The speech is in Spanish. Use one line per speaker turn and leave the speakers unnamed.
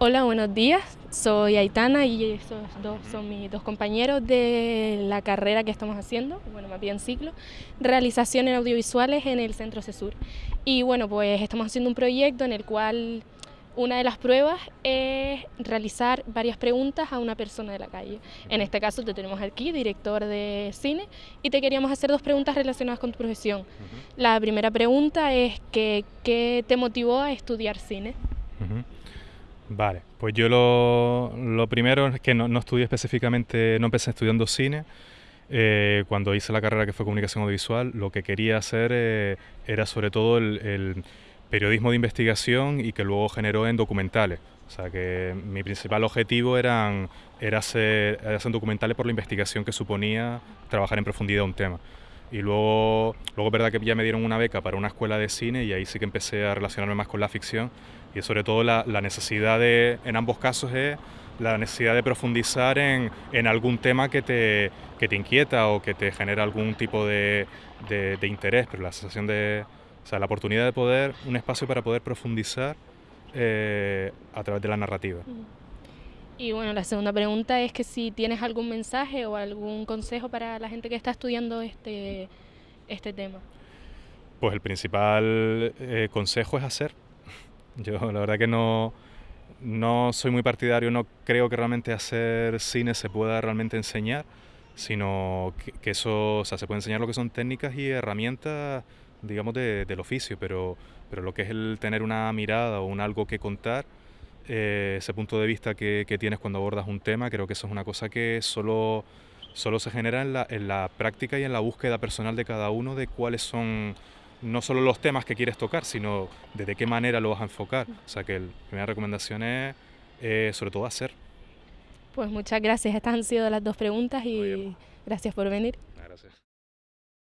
Hola, buenos días. Soy Aitana y estos dos son mis dos compañeros de la carrera que estamos haciendo, bueno, más bien ciclo, realización en audiovisuales en el Centro CESUR. Y bueno, pues estamos haciendo un proyecto en el cual una de las pruebas es realizar varias preguntas a una persona de la calle. En este caso te tenemos aquí, director de cine, y te queríamos hacer dos preguntas relacionadas con tu profesión. La primera pregunta es que, ¿qué te motivó a estudiar cine?
Vale, pues yo lo, primero es que no, estudié específicamente, no empecé estudiando cine. Eh, cuando hice la carrera que fue comunicación audiovisual, lo que quería hacer eh, era sobre todo el, periodismo de investigación y que luego generó en documentales. O sea que mi principal objetivo eran, era, hacer, hacer documentales por la investigación que suponía trabajar en profundidad un tema. Y luego, luego es verdad que ya me dieron una beca para una escuela de cine y ahí sí que empecé a relacionarme más con la ficción. Y sobre todo la, necesidad de, en ambos casos es la necesidad de profundizar en, en algún tema que te, que te, inquieta o que te genera algún tipo de, de, interés, pero la sensación de, o sea, la oportunidad de poder, un espacio para poder profundizar eh, a través de la narrativa.
Y bueno, la segunda pregunta es que si tienes algún mensaje o algún consejo para la gente que está estudiando este, este tema.
Pues el principal eh, consejo es hacer. Yo la verdad que no, no soy muy partidario, no creo que realmente hacer cine se pueda realmente enseñar, sino que, eso, o sea, se puede enseñar lo que son técnicas y herramientas, digamos, del oficio, pero, pero lo que es el tener una mirada o un algo que contar, eh, ese punto de vista que, tienes cuando abordas un tema, creo que eso es una cosa que solo, solo se genera en la, en la práctica y en la búsqueda personal de cada uno de cuáles son no solo los temas que quieres tocar, sino de, qué manera lo vas a enfocar. O sea que la primera recomendación es eh, sobre todo hacer.
Pues muchas gracias, estas han sido las dos preguntas y gracias por venir. Gracias.